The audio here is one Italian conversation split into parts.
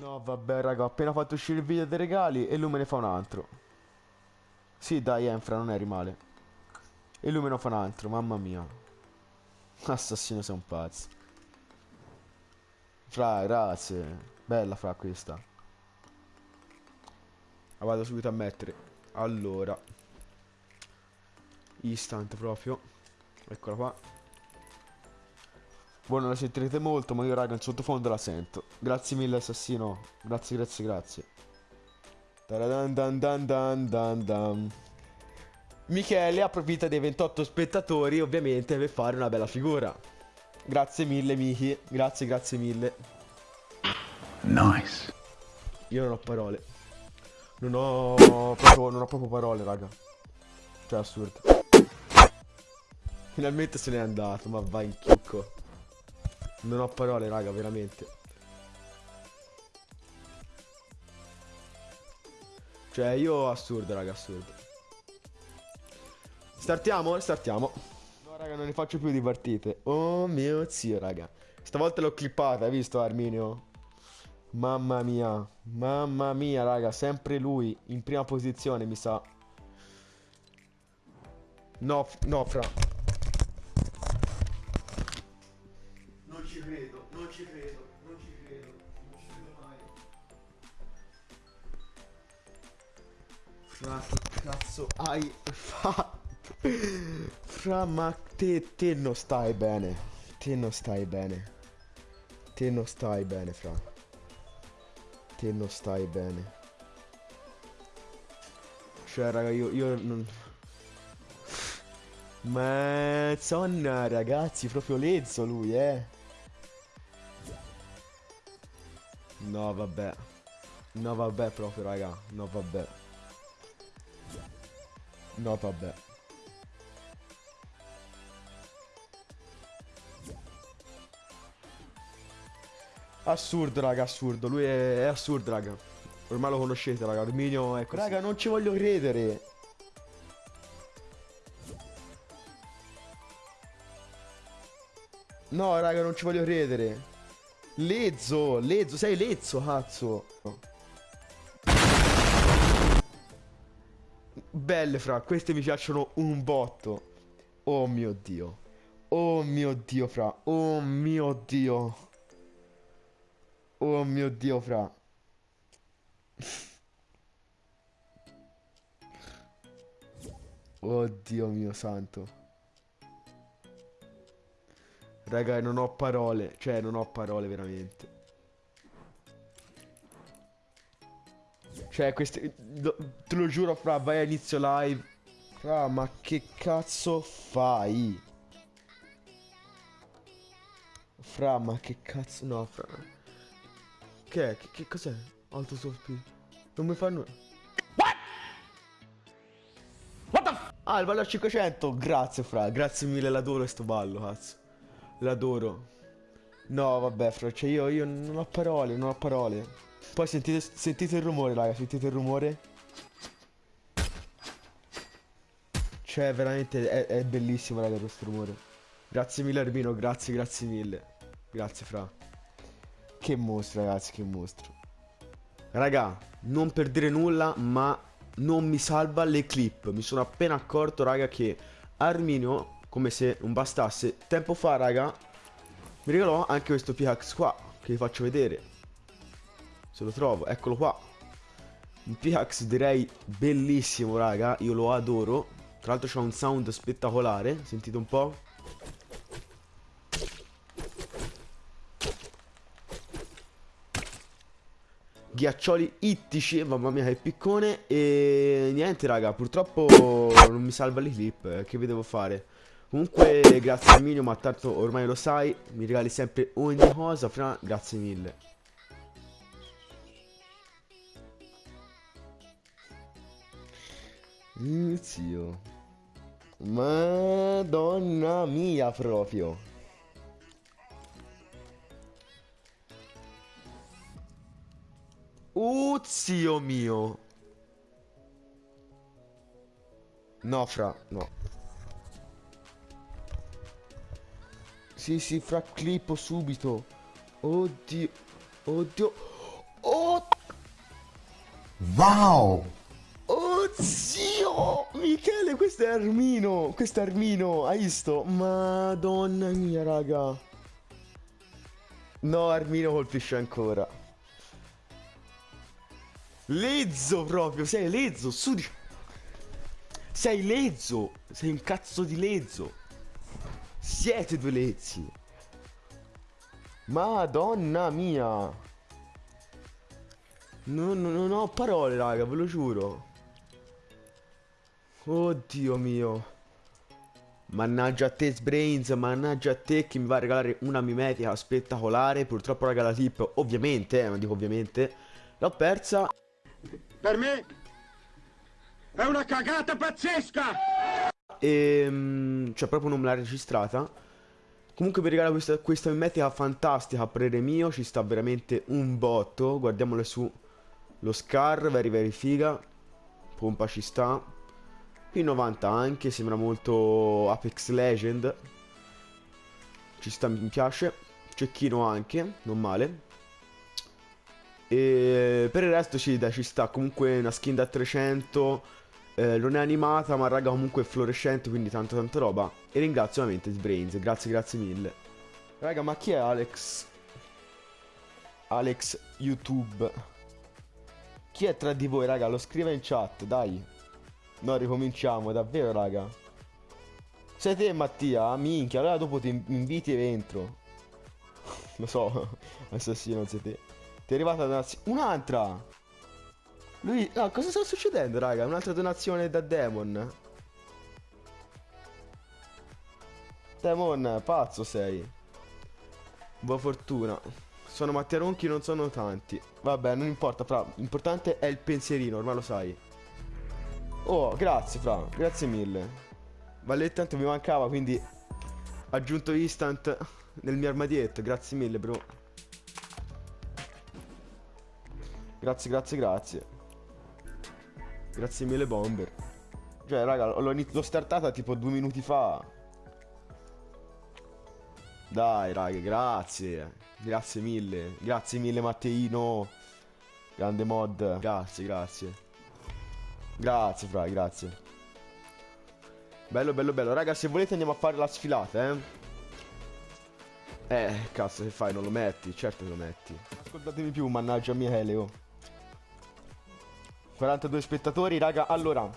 No, vabbè, raga, ho appena fatto uscire il video dei regali e lui me ne fa un altro. Sì, dai, Enfra, non eri male. E lui me ne fa un altro, mamma mia. Assassino, sei un pazzo. Fra, grazie. Bella, fra, questa. La vado subito a mettere. Allora. Instant proprio. Eccola qua. Voi non la sentirete molto, ma io raga in sottofondo la sento. Grazie mille assassino. Grazie, grazie, grazie. Taradan dan dan dan dan dan. Michele approfitta dei 28 spettatori ovviamente per fare una bella figura. Grazie mille Miki, grazie, grazie mille. Nice. Io non ho parole. Non ho proprio, non ho proprio parole, raga. Cioè, assurdo. Finalmente se n'è andato, ma vai in chicco. Non ho parole, raga, veramente. Cioè, io assurdo, raga, assurdo. Startiamo? Startiamo. No, raga, non ne faccio più di partite. Oh mio zio, raga. Stavolta l'ho clippata, hai visto, Arminio? Mamma mia, mamma mia, raga, sempre lui in prima posizione, mi sa. No, no, fra. Non ci credo, non ci credo, non ci credo, non ci credo mai. Fra, che cazzo hai fatto? Fra, ma te, te non stai bene. Te non stai bene. Te non stai bene, fra. Te non stai bene. Cioè, raga, io, io non... Ma zonna, ragazzi, proprio lezzo lui, eh. No, vabbè. No, vabbè, proprio, raga. No, vabbè. No, vabbè. Assurdo, raga, assurdo. Lui è, è assurdo, raga. Ormai lo conoscete, raga. Arminio è così. Raga, non ci voglio credere. No, raga, non ci voglio credere. Lezzo, Lezzo, sei Lezzo, cazzo. Belle, fra, queste mi piacciono un botto. Oh mio Dio. Oh mio Dio, fra. Oh mio Dio. Oh mio Dio, fra. Oddio mio santo. Raga, non ho parole. Cioè, non ho parole veramente. Cioè, queste... Te lo giuro, fra, vai a inizio live. Fra, ma che cazzo fai? Fra, ma che cazzo... No, fra... Che è? Che, che cos'è? Alto sospiro. Non mi fanno... Ah, il ballo a 500. Grazie, fra. Grazie mille, l'adoro sto ballo, cazzo. L'adoro. No, vabbè, fra. Cioè, io, io non ho parole, non ho parole. Poi sentite, sentite il rumore, raga. Sentite il rumore? Cioè, veramente è, è bellissimo, raga, questo rumore. Grazie mille, Arbino. Grazie, grazie mille. Grazie, fra. Che mostro, ragazzi, che mostro. Raga, non per dire nulla, ma non mi salva le clip. Mi sono appena accorto, raga, che Arminio, come se non bastasse, tempo fa, raga, mi regalò anche questo pickaxe qua, che vi faccio vedere. Se lo trovo, eccolo qua. Un pickaxe direi bellissimo, raga, io lo adoro. Tra l'altro c'ha un sound spettacolare, sentite un po'. Ghiaccioli ittici, mamma mia che piccone. E niente raga, purtroppo non mi salva le clip eh, Che vi devo fare? Comunque grazie Arminio, ma tanto ormai lo sai Mi regali sempre ogni cosa, fra grazie mille. Mio zio. Madonna mia proprio Oh, zio mio. No, fra, no. Sì, sì, fra, clippo subito. Oddio. Oddio. Oh, Wow! oh, zio. Michele, questo è Armino. Questo è Armino. Hai visto? Madonna mia, raga. No, Armino colpisce ancora. Lezzo proprio, sei lezzo, su di... Sei lezzo, sei un cazzo di lezzo. Siete due lezzi. Madonna mia. Non, non- non ho parole, raga, ve lo giuro. Oddio mio. Mannaggia a te Sbrains, mannaggia a te che mi va a regalare una mimetica spettacolare. Purtroppo raga la tip, ovviamente, eh, ma dico ovviamente, l'ho persa. Per me è una cagata pazzesca! E cioè proprio non me l'ha registrata. Comunque vi regalo questa, questa mimetica fantastica a parere mio. Ci sta veramente un botto. Guardiamole su lo Scar, very very figa. Pompa ci sta. P90 anche, sembra molto Apex Legend. Ci sta, mi piace. Cecchino anche, non male. E per il resto sì, dai, ci sta. Comunque una skin da 300. eh, non è animata, ma raga comunque è fluorescente, quindi tanta tanta roba. E ringrazio ovviamente Sbrains, grazie grazie mille. Raga, ma chi è Alex? Alex YouTube. Chi è tra di voi, raga? Lo scriva in chat, dai. No, ricominciamo, davvero, raga. Sei te, Mattia? Minchia, allora dopo ti in- inviti e entro. Lo so, assassino, sei te. Ti è arrivata donazio- Un'altra! Lui... No, cosa sta succedendo, raga? Un'altra donazione da Demon. Demon, pazzo sei. Buona fortuna. Sono Mattia Ronchi, non sono tanti. Vabbè, non importa, fra. L'importante è il pensierino, ormai lo sai. Oh, grazie, fra. Grazie mille. Valletta tanto mi mancava, quindi... Aggiunto instant nel mio armadietto. Grazie mille, bro. Grazie, grazie, grazie. Grazie mille, Bomber. Cioè, raga, l'ho startata tipo due minuti fa. Dai, raga, grazie. Grazie mille. Grazie mille, Matteino. Grande mod. Grazie, grazie. Grazie, fra, grazie. Bello, bello, bello. Raga, se volete andiamo a fare la sfilata, eh. Eh, cazzo, che fai? Non lo metti? Certo che lo metti. Ascoltatemi più, mannaggia mia Elio. 42 spettatori, raga. Allora,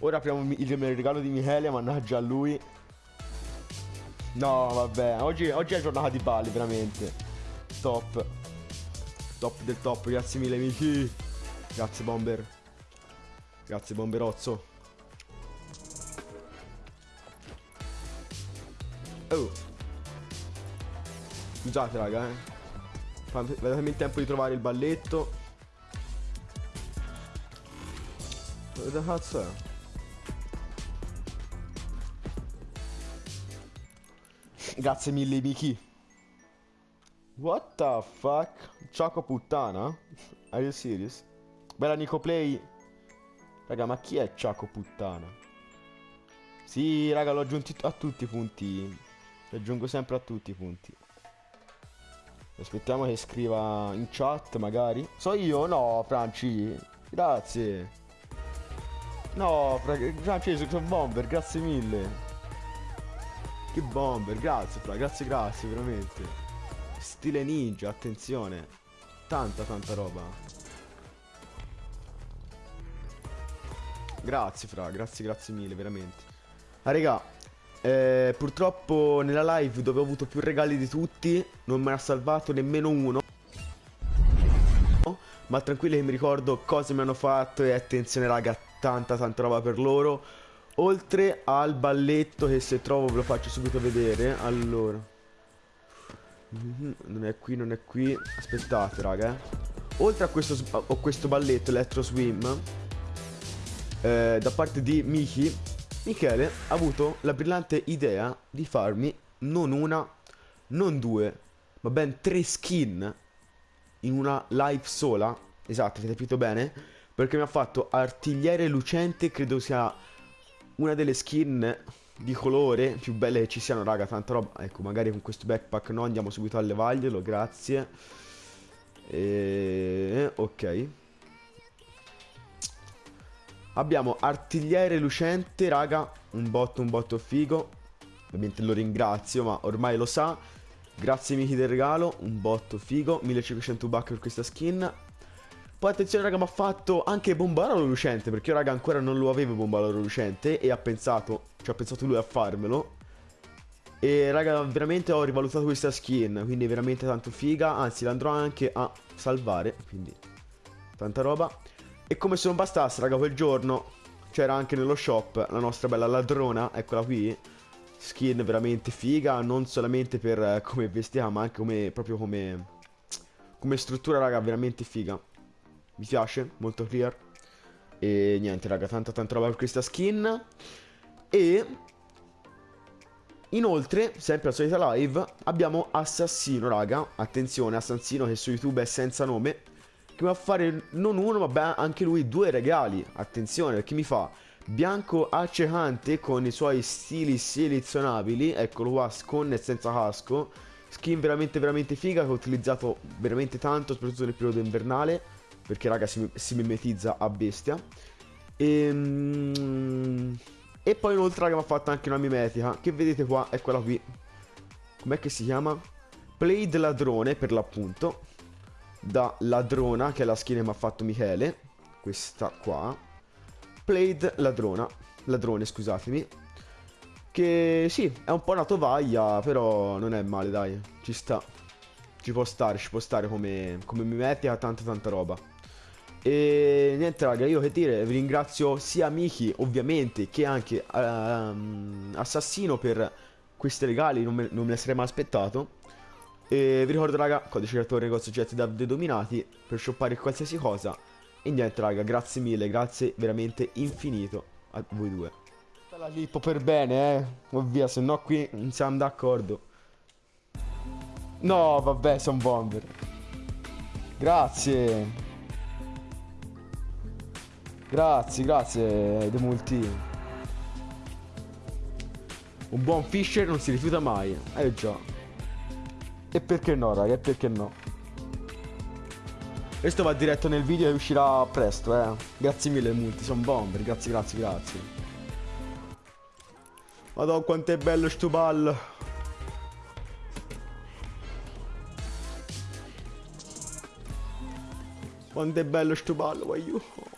ora apriamo il regalo di Michele, mannaggia a lui. No, vabbè, oggi, oggi è giornata di balli, veramente. Top. Top del top, grazie mille, Miki. Grazie, Bomber. Grazie, Bomberozzo. Oh. Scusate, raga, eh. Fate- Datemi il tempo di trovare il balletto. Cazzo è? Grazie mille Miki. What the fuck? Ciao puttana? Are you serious? Bella Nico Play. Raga, ma chi è Ciaco puttana? Sì, raga, l'ho aggiunti a tutti i punti. Li aggiungo sempre a tutti i punti. Aspettiamo che scriva in chat, magari. So io? No, Franci. Grazie. No, Fra- Franci, sono bomber, grazie mille. Che bomber, grazie, Fra, grazie, grazie, veramente. Stile ninja, attenzione. Tanta, tanta roba. Grazie, Fra, grazie, grazie mille, veramente. Ah, raga, eh, purtroppo nella live dove ho avuto più regali di tutti, non me ne ha salvato nemmeno uno. Ma tranquilli che mi ricordo cosa mi hanno fatto e attenzione raga, tanta tanta roba per loro. Oltre al balletto che se trovo ve lo faccio subito vedere. Allora. Mhm, Non è qui, non è qui. Aspettate raga. eh. Oltre a questo, a questo balletto Electro Swim, eh, da parte di Miki, Michele ha avuto la brillante idea di farmi non una, non due, ma ben tre skin in una live sola Esatto, avete capito bene? Perché mi ha fatto artigliere lucente, credo sia una delle skin di colore più belle che ci siano, raga, tanta roba. Ecco, magari con questo backpack no, andiamo subito a levarglielo, grazie. E... ok. Abbiamo artigliere lucente, raga, un botto, un botto figo. Ovviamente lo ringrazio, ma ormai lo sa. Grazie Miki del regalo, un botto figo, 1500 buck per questa skin. Poi attenzione raga, mi ha fatto anche bombarolo lucente, perché io raga ancora non lo avevo bombarolo lucente e ha pensato, ci ha pensato lui a farmelo. E raga, veramente ho rivalutato questa skin, quindi veramente tanto figa, anzi l'andrò anche a salvare, quindi tanta roba. E come se non bastasse raga, quel giorno c'era anche nello shop la nostra bella ladrona, eccola qui. Skin veramente figa, non solamente per eh, come vestiva, ma anche come, proprio come, come struttura raga, veramente figa. Mi piace, molto clear. E niente, raga, tanta tanta roba per questa skin. E... Inoltre, sempre alla solita live, abbiamo Assassino, raga. Attenzione, Assassino che su YouTube è senza nome. Che va a fare non uno, ma anche lui due regali. Attenzione, perché mi fa bianco accecante con i suoi stili selezionabili. Eccolo qua, con e senza casco. Skin veramente veramente figa che ho utilizzato veramente tanto, soprattutto nel periodo invernale perché raga si, si mimetizza a bestia. E, ehm, e poi inoltre raga mi ha fatto anche una mimetica, che vedete qua, è quella qui. Com'è che si chiama? Played ladrone per l'appunto. Da ladrona, che è la skin che mi ha fatto Michele. Questa qua. Played ladrona. Ladrone, scusatemi. Che sì, è un po' una tovaglia, però non è male, dai. Ci sta. Ci può stare, ci può stare come, come mimetica, tanta tanta roba. E niente raga, io che dire, vi ringrazio sia Miki ovviamente che anche um, Assassino per questi regali, non me, non me ne sarei mai aspettato. E vi ricordo raga, codice creatore negozio oggetti da dominati per shoppare qualsiasi cosa. E niente raga, grazie mille, grazie veramente infinito a voi due. La lippo per bene eh, ovvia, se no qui non siamo d'accordo. No, vabbè, sono bomber. Grazie. Grazie, grazie, De Multi. Un buon fisher non si rifiuta mai. Eh già. E perché no, raga? E perché no? Questo va diretto nel video e uscirà presto, eh. Grazie mille, Multi, sono bomber. Grazie, grazie, grazie. Madonna, quanto è bello sto ballo. Quanto è bello sto ballo, voglio.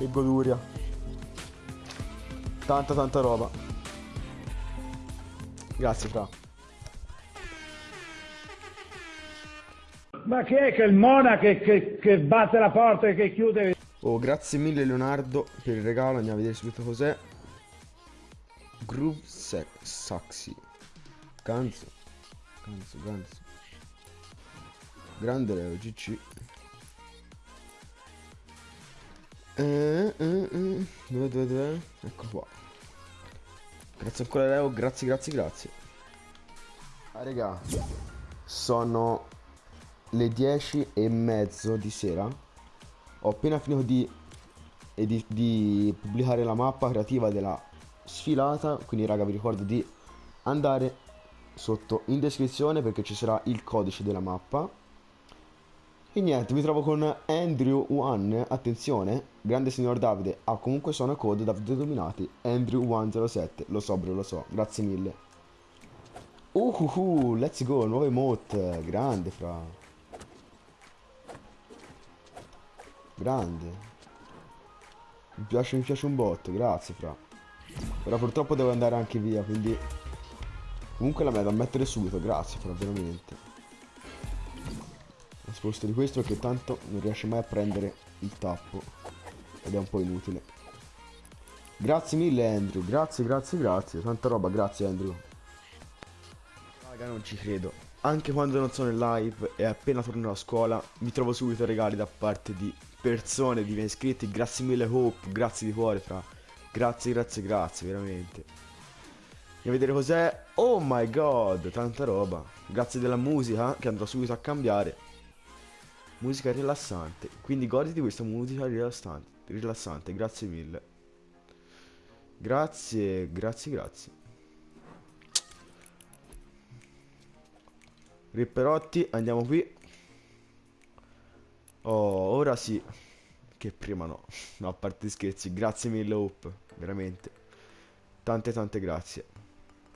Che goduria. Tanta tanta roba. Grazie fra. Ma chi è che il Mona che, che, che batte la porta e che chiude? Oh, grazie mille Leonardo per il regalo. Andiamo a vedere subito cos'è. Groove Saxi. Ganzo. Ganzo, ganzo. Grande Leo, GC. Eh, eh, eh. Dove, dove, dove? Ecco qua. Grazie ancora Leo, grazie, grazie, grazie. Ah, raga, sono le 10 e mezzo di sera. Ho appena finito di, di, di pubblicare la mappa creativa della sfilata. Quindi, raga, vi ricordo di andare sotto in descrizione perché ci sarà il codice della mappa e niente, mi trovo con Andrew One, attenzione, grande signor Davide, ha ah, comunque sono code Davide Dominati, Andrew 107, lo so bro, lo so, grazie mille. Uhuhu, let's go, nuove emote, grande fra. Grande. Mi piace, mi piace un botto, grazie fra. Ora purtroppo devo andare anche via, quindi... Comunque la me da mettere subito, grazie fra, veramente. Sposto di questo che tanto non riesce mai a prendere il tappo. Ed è un po' inutile. Grazie mille Andrew, grazie, grazie, grazie. Tanta roba, grazie Andrew. Raga, non ci credo. Anche quando non sono in live e appena torno a scuola, mi trovo subito regali da parte di persone, di miei iscritti. Grazie mille Hope, grazie di cuore, fra. Grazie, grazie, grazie, veramente. Andiamo a vedere cos'è. Oh my god, tanta roba. Grazie della musica che andrò subito a cambiare. Musica rilassante. Quindi goditi questa musica rilassante. Rilassante, grazie mille. Grazie, grazie, grazie. Ripperotti, andiamo qui. Oh, ora sì. Che prima no. No, a parte scherzi. Grazie mille, Hope. Veramente. Tante, tante grazie.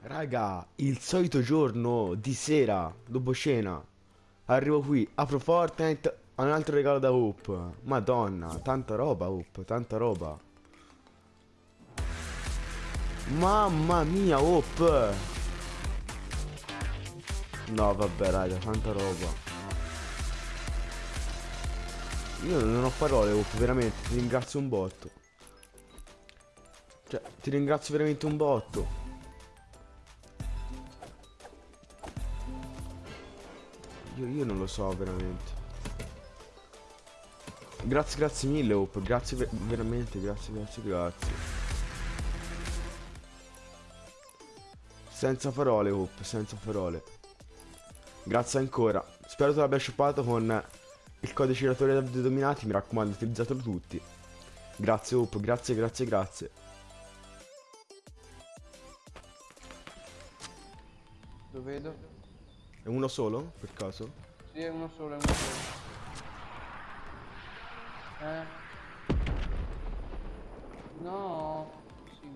Raga, il solito giorno di sera, dopo cena. Arrivo qui, apro Fortnite, ho un altro regalo da Hope. Madonna, tanta roba, Hope, tanta roba. Mamma mia, Hope. No, vabbè, raga, tanta roba. Io non ho parole, Hope, veramente, ti ringrazio un botto. Cioè, ti ringrazio veramente un botto. Io, io non lo so, veramente. Grazie, grazie mille, Hope, grazie ver- veramente, grazie, grazie, grazie. Senza parole, Hope, senza parole. Grazie ancora. Spero tu l'abbia shoppato con il codice giratore dei dominati. Mi raccomando, utilizzatelo tutti. Grazie, Hope. Grazie, grazie, grazie. Lo vedo. È uno solo, per caso? Sì, è uno solo, è uno solo. Eh. No. Sì.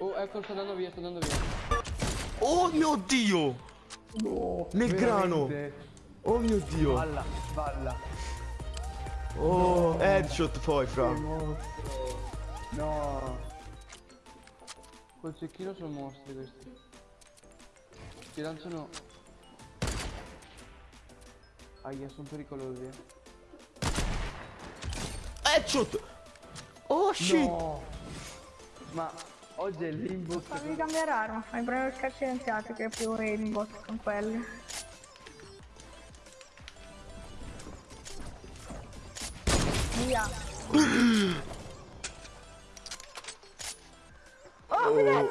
Oh, ecco, sto andando via, sto andando via. Oh mio Dio! Nel grano! Oh mio Dio! Balla, balla. Oh, headshot poi, fra. No. Col cecchino sono mostri questi. Ti lanciano. Aia, sono pericolosi. Headshot! Oh shit! No. Ma oggi è l'inbox. Fammi cambiare arma, fai prendere il scarso scienziati che è più aimbot con quelli. Via. Oh, vedete?